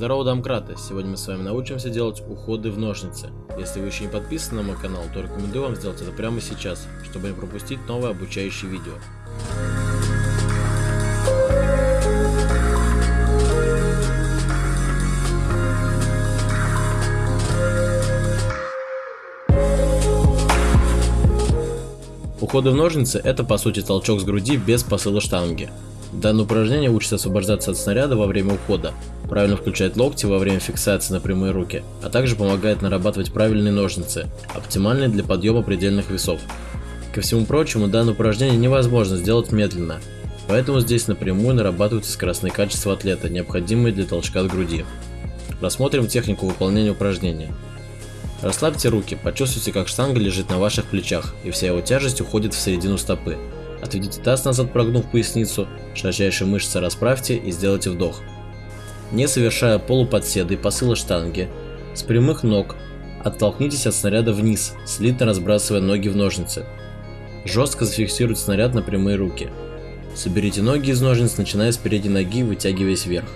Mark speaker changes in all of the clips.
Speaker 1: Здорово, домкраты! Сегодня мы с вами научимся делать уходы в ножницы. Если вы еще не подписаны на мой канал, то рекомендую вам сделать это прямо сейчас, чтобы не пропустить новые обучающие видео. Уходы в ножницы это по сути толчок с груди без посыла штанги. Данное упражнение учит освобождаться от снаряда во время ухода, правильно включать локти во время фиксации на прямые руки, а также помогает нарабатывать правильные ножницы, оптимальные для подъема предельных весов. Ко всему прочему, данное упражнение невозможно сделать медленно, поэтому здесь напрямую нарабатываются скоростные качества атлета, необходимые для толчка от груди. Рассмотрим технику выполнения упражнения. Расслабьте руки, почувствуйте, как штанга лежит на ваших плечах, и вся его тяжесть уходит в середину стопы. Отведите таз назад, прогнув поясницу, широчайшие мышцы расправьте и сделайте вдох. Не совершая полуподседа и посыла штанги, с прямых ног оттолкнитесь от снаряда вниз, слитно разбрасывая ноги в ножницы. Жестко зафиксируйте снаряд на прямые руки. Соберите ноги из ножниц, начиная с передней ноги, вытягиваясь вверх.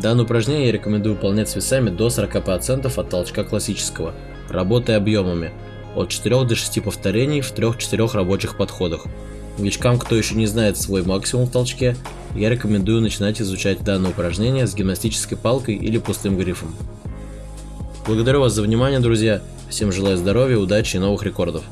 Speaker 1: Данное упражнение я рекомендую выполнять с весами до 40% от толчка классического, работая объемами от 4 до 6 повторений в 3-4 рабочих подходах. Новичкам, кто еще не знает свой максимум в толчке, я рекомендую начинать изучать данное упражнение с гимнастической палкой или пустым грифом. Благодарю вас за внимание, друзья. Всем желаю здоровья, удачи и новых рекордов.